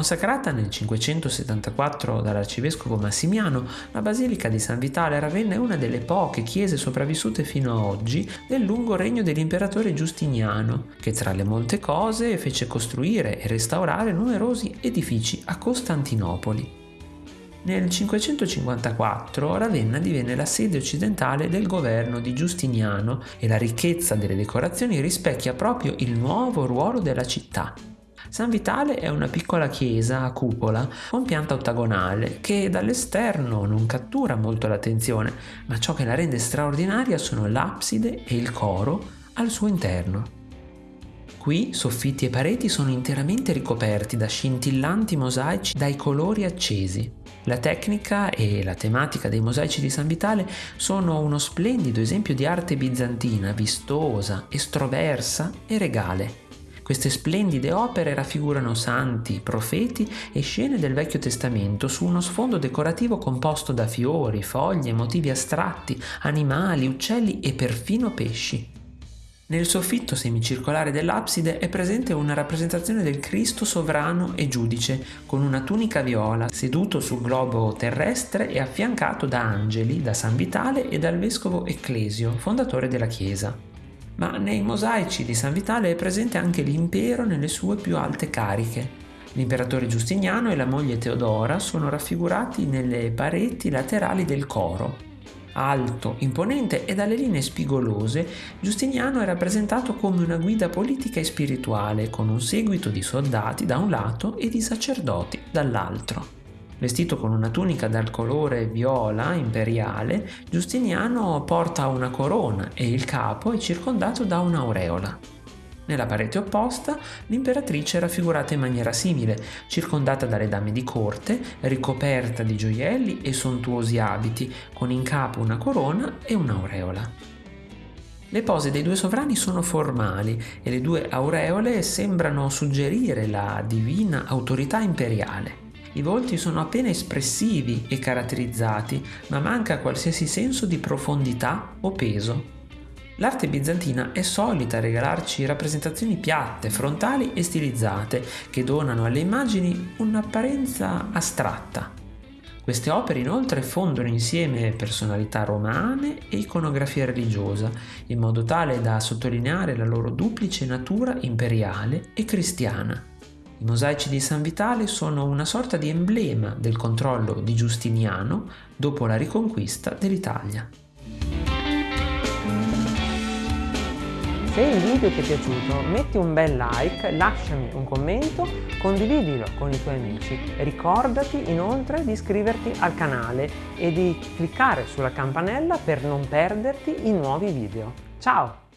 Consacrata nel 574 dall'arcivescovo Massimiano, la Basilica di San Vitale Ravenna è una delle poche chiese sopravvissute fino a oggi del lungo regno dell'imperatore Giustiniano, che tra le molte cose fece costruire e restaurare numerosi edifici a Costantinopoli. Nel 554 Ravenna divenne la sede occidentale del governo di Giustiniano e la ricchezza delle decorazioni rispecchia proprio il nuovo ruolo della città. San Vitale è una piccola chiesa a cupola con pianta ottagonale che dall'esterno non cattura molto l'attenzione, ma ciò che la rende straordinaria sono l'abside e il coro al suo interno. Qui soffitti e pareti sono interamente ricoperti da scintillanti mosaici dai colori accesi. La tecnica e la tematica dei mosaici di San Vitale sono uno splendido esempio di arte bizantina, vistosa, estroversa e regale. Queste splendide opere raffigurano santi, profeti e scene del Vecchio Testamento su uno sfondo decorativo composto da fiori, foglie, motivi astratti, animali, uccelli e perfino pesci. Nel soffitto semicircolare dell'abside è presente una rappresentazione del Cristo sovrano e giudice, con una tunica viola, seduto sul globo terrestre e affiancato da angeli, da San Vitale e dal vescovo Ecclesio, fondatore della Chiesa. Ma nei mosaici di San Vitale è presente anche l'impero nelle sue più alte cariche. L'imperatore Giustiniano e la moglie Teodora sono raffigurati nelle pareti laterali del coro, alto, imponente e dalle linee spigolose, Giustiniano è rappresentato come una guida politica e spirituale, con un seguito di soldati da un lato e di sacerdoti dall'altro. Vestito con una tunica dal colore viola imperiale, Giustiniano porta una corona e il capo è circondato da un'aureola. Nella parete opposta l'imperatrice è raffigurata in maniera simile, circondata dalle dame di corte, ricoperta di gioielli e sontuosi abiti, con in capo una corona e un'aureola. Le pose dei due sovrani sono formali e le due aureole sembrano suggerire la divina autorità imperiale. I volti sono appena espressivi e caratterizzati, ma manca qualsiasi senso di profondità o peso. L'arte bizantina è solita regalarci rappresentazioni piatte, frontali e stilizzate che donano alle immagini un'apparenza astratta. Queste opere inoltre fondono insieme personalità romane e iconografia religiosa, in modo tale da sottolineare la loro duplice natura imperiale e cristiana. I mosaici di San Vitale sono una sorta di emblema del controllo di Giustiniano dopo la riconquista dell'Italia. Se il video ti è piaciuto metti un bel like, lasciami un commento, condividilo con i tuoi amici. Ricordati inoltre di iscriverti al canale e di cliccare sulla campanella per non perderti i nuovi video. Ciao!